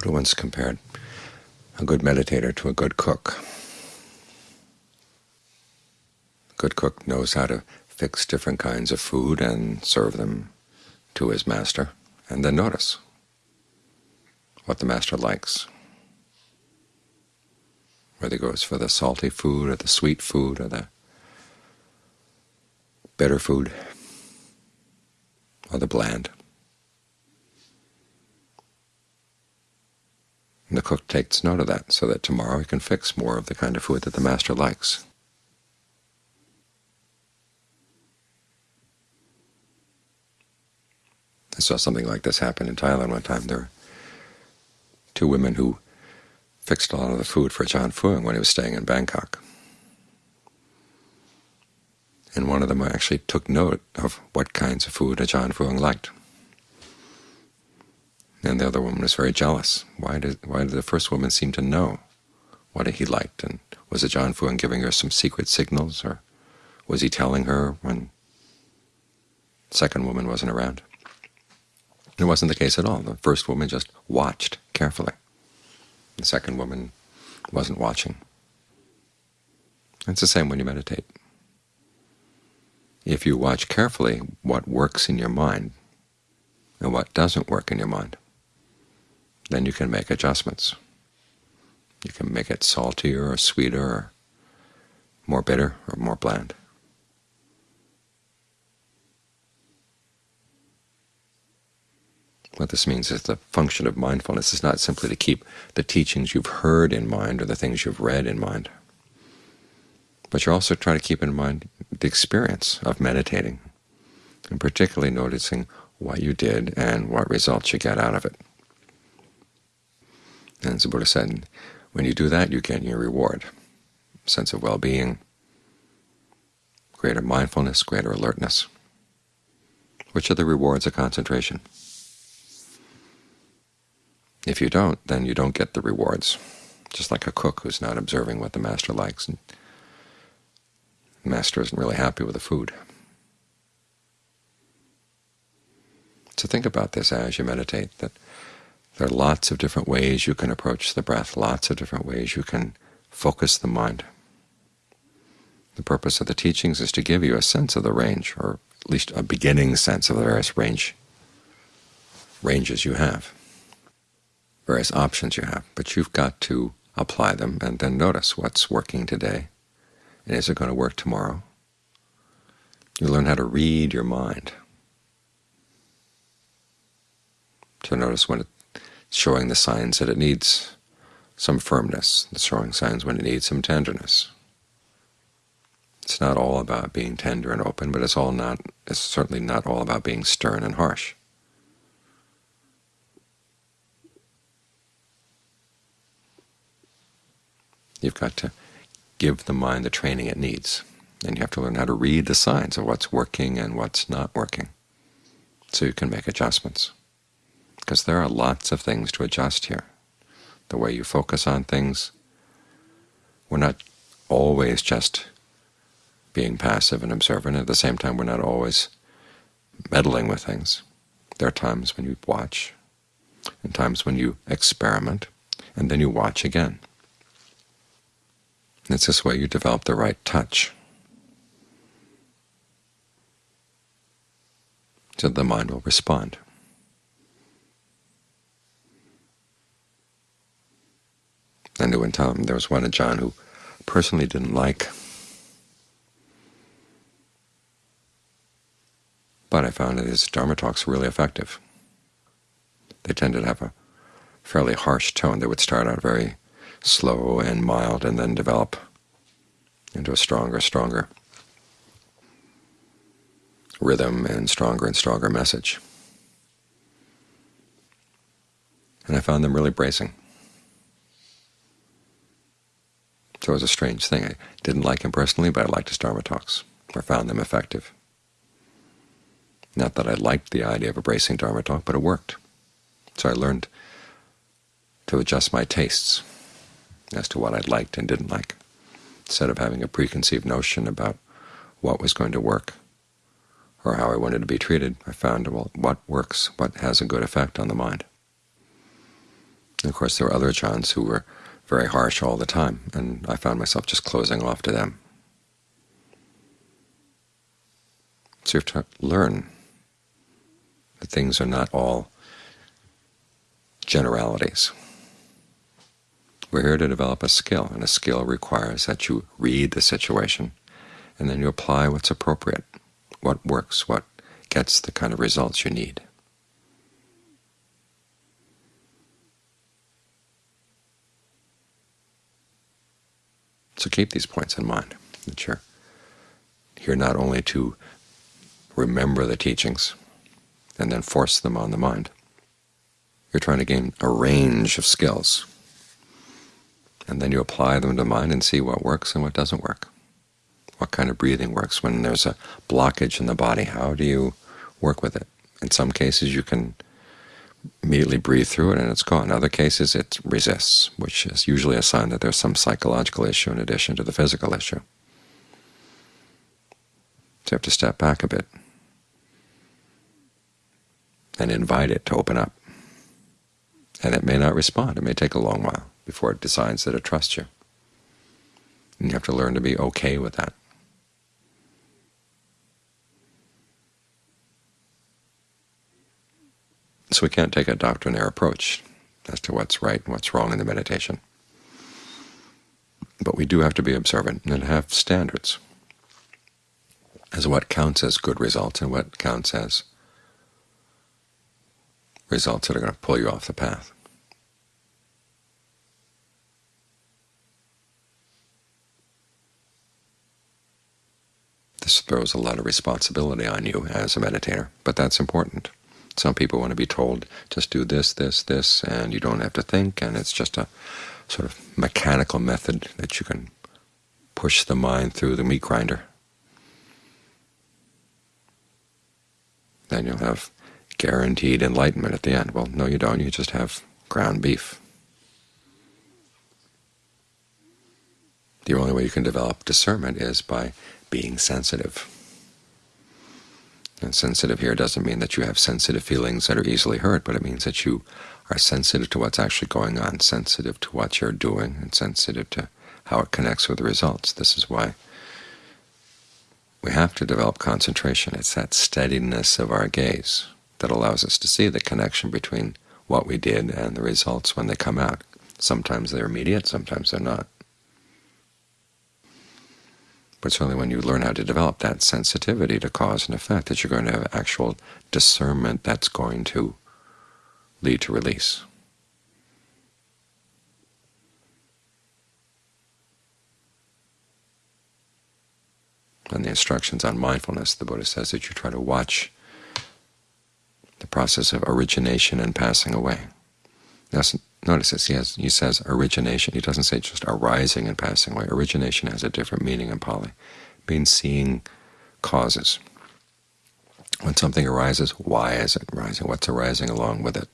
Buddha once compared a good meditator to a good cook. A good cook knows how to fix different kinds of food and serve them to his master, and then notice what the master likes, whether he goes for the salty food or the sweet food or the bitter food or the bland. The cook takes note of that so that tomorrow he can fix more of the kind of food that the master likes. I saw something like this happen in Thailand one time. There were two women who fixed a lot of the food for Ajaan Fuang when he was staying in Bangkok. And one of them actually took note of what kinds of food Ajaan Fuang liked. And the other woman was very jealous. Why did, why did the first woman seem to know what he liked? And was Ajaan Fuang giving her some secret signals, or was he telling her when the second woman wasn't around? It wasn't the case at all. The first woman just watched carefully. The second woman wasn't watching. It's the same when you meditate. If you watch carefully what works in your mind and what doesn't work in your mind, then you can make adjustments. You can make it saltier or sweeter or more bitter or more bland. What this means is the function of mindfulness is not simply to keep the teachings you've heard in mind or the things you've read in mind, but you're also trying to keep in mind the experience of meditating, and particularly noticing what you did and what results you get out of it. The Buddha said, when you do that, you get your reward, sense of well-being, greater mindfulness, greater alertness. Which are the rewards of concentration? If you don't, then you don't get the rewards, just like a cook who's not observing what the master likes, and the master isn't really happy with the food. So think about this as you meditate, that there are lots of different ways you can approach the breath, lots of different ways you can focus the mind. The purpose of the teachings is to give you a sense of the range, or at least a beginning sense of the various range ranges you have various options you have, but you've got to apply them and then notice what's working today, and is it going to work tomorrow? You learn how to read your mind, to notice when it's showing the signs that it needs some firmness, showing signs when it needs some tenderness. It's not all about being tender and open, but it's all not. It's certainly not all about being stern and harsh. You've got to give the mind the training it needs. And you have to learn how to read the signs of what's working and what's not working so you can make adjustments. Because there are lots of things to adjust here. The way you focus on things, we're not always just being passive and observant. At the same time, we're not always meddling with things. There are times when you watch, and times when you experiment, and then you watch again. It's this way you develop the right touch. So the mind will respond. I knew time there was one Ajaan who personally didn't like, but I found that his Dharma talks were really effective. They tended to have a fairly harsh tone. They would start out very slow and mild, and then develop into a stronger, stronger rhythm and stronger and stronger message. And I found them really bracing. It was a strange thing. I didn't like him personally, but I liked his Dharma talks, or found them effective. Not that I liked the idea of a bracing Dharma talk, but it worked. So I learned to adjust my tastes as to what I liked and didn't like, instead of having a preconceived notion about what was going to work or how I wanted to be treated. I found well, what works, what has a good effect on the mind. And of course, there were other acharyas who were very harsh all the time, and I found myself just closing off to them. So you have to learn that things are not all generalities. We're here to develop a skill, and a skill requires that you read the situation and then you apply what's appropriate, what works, what gets the kind of results you need. So keep these points in mind, that you're here not only to remember the teachings and then force them on the mind. You're trying to gain a range of skills, and then you apply them to mind and see what works and what doesn't work. What kind of breathing works when there's a blockage in the body? How do you work with it? In some cases you can immediately breathe through it and it's gone. In other cases it resists, which is usually a sign that there's some psychological issue in addition to the physical issue. So you have to step back a bit and invite it to open up. And it may not respond. It may take a long while before it decides that it trusts you. And you have to learn to be okay with that. So we can't take a doctrinaire approach as to what's right and what's wrong in the meditation. But we do have to be observant and have standards as what counts as good results and what counts as results that are going to pull you off the path. This throws a lot of responsibility on you as a meditator, but that's important. Some people want to be told, just do this, this, this, and you don't have to think, and it's just a sort of mechanical method that you can push the mind through the meat grinder. Then you'll have guaranteed enlightenment at the end. Well, no, you don't. You just have ground beef. The only way you can develop discernment is by being sensitive. And sensitive here doesn't mean that you have sensitive feelings that are easily hurt, but it means that you are sensitive to what's actually going on, sensitive to what you're doing, and sensitive to how it connects with the results. This is why we have to develop concentration. It's that steadiness of our gaze that allows us to see the connection between what we did and the results when they come out. Sometimes they're immediate, sometimes they're not. But it's only when you learn how to develop that sensitivity to cause and effect that you're going to have actual discernment that's going to lead to release. And the instructions on mindfulness, the Buddha says that you try to watch the process of origination and passing away. Now, notice this, he, has, he says origination. He doesn't say just arising and passing away. Origination has a different meaning in Pali. It means seeing causes. When something arises, why is it arising? What's arising along with it?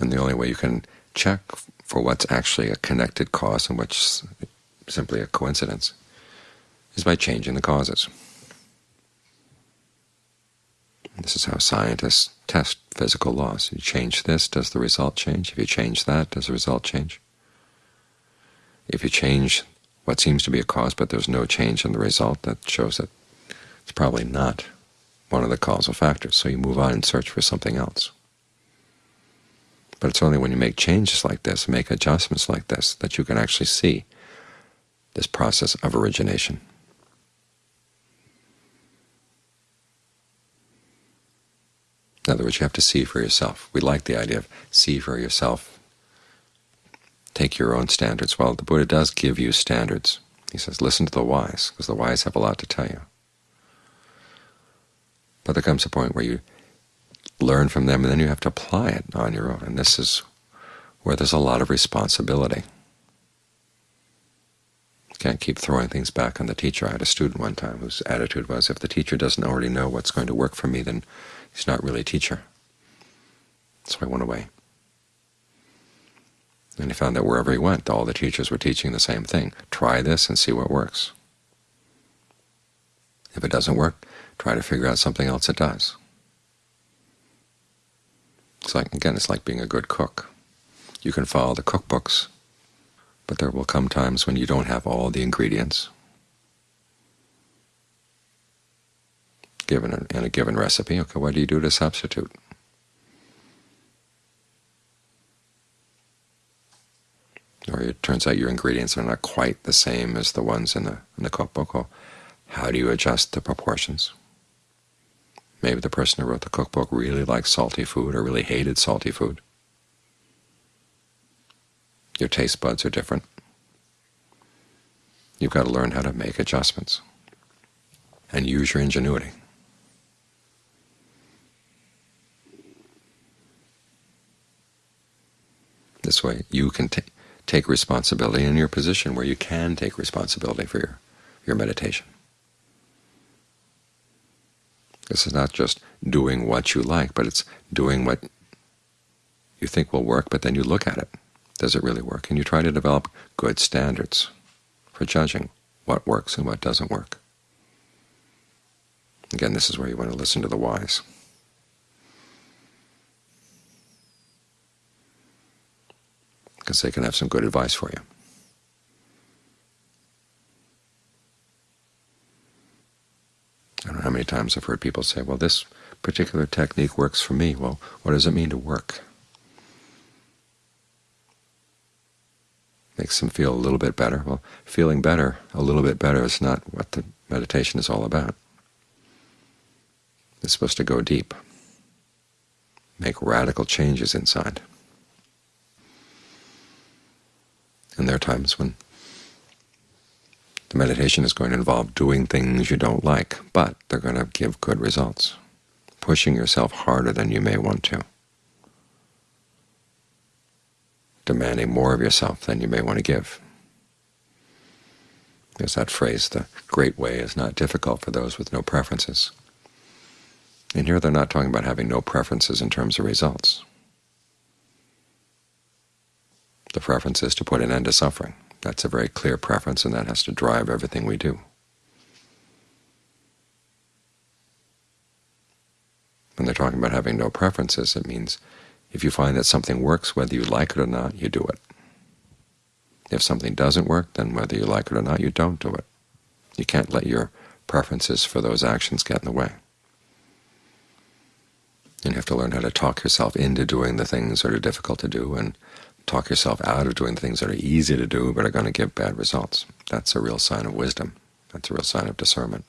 And the only way you can check for what's actually a connected cause and what's simply a coincidence is by changing the causes. This is how scientists test physical laws. You change this, does the result change? If you change that, does the result change? If you change what seems to be a cause but there's no change in the result, that shows that it's probably not one of the causal factors, so you move on and search for something else. But it's only when you make changes like this, make adjustments like this, that you can actually see this process of origination. In other words, you have to see for yourself. We like the idea of see for yourself, take your own standards. Well, the Buddha does give you standards. He says, listen to the wise, because the wise have a lot to tell you. But there comes a point where you learn from them, and then you have to apply it on your own. And this is where there's a lot of responsibility. Can't keep throwing things back on the teacher. I had a student one time whose attitude was, if the teacher doesn't already know what's going to work for me, then He's not really a teacher. So I went away. And he found that wherever he went, all the teachers were teaching the same thing. Try this and see what works. If it doesn't work, try to figure out something else that does. It's like, again, it's like being a good cook. You can follow the cookbooks, but there will come times when you don't have all the ingredients given in a given recipe. Okay, what do you do to substitute? Or it turns out your ingredients are not quite the same as the ones in the, in the cookbook. How do you adjust the proportions? Maybe the person who wrote the cookbook really liked salty food or really hated salty food. Your taste buds are different. You've got to learn how to make adjustments and use your ingenuity. This way you can take responsibility in your position where you can take responsibility for your, your meditation. This is not just doing what you like, but it's doing what you think will work, but then you look at it. Does it really work? And you try to develop good standards for judging what works and what doesn't work. Again, this is where you want to listen to the wise. Because they can have some good advice for you. I don't know how many times I've heard people say, well, this particular technique works for me. Well, what does it mean to work? Makes them feel a little bit better. Well, feeling better, a little bit better, is not what the meditation is all about. It's supposed to go deep, make radical changes inside. And there are times when the meditation is going to involve doing things you don't like, but they're going to give good results, pushing yourself harder than you may want to, demanding more of yourself than you may want to give. There's that phrase, the great way is not difficult for those with no preferences. And here they're not talking about having no preferences in terms of results. The preference is to put an end to suffering. That's a very clear preference, and that has to drive everything we do. When they're talking about having no preferences, it means if you find that something works, whether you like it or not, you do it. If something doesn't work, then whether you like it or not, you don't do it. You can't let your preferences for those actions get in the way. And you have to learn how to talk yourself into doing the things that are difficult to do and talk yourself out of doing the things that are easy to do but are going to give bad results. That's a real sign of wisdom. That's a real sign of discernment.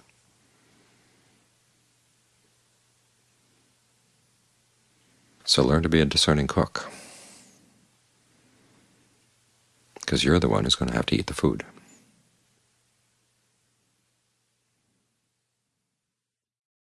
So learn to be a discerning cook, because you're the one who's going to have to eat the food.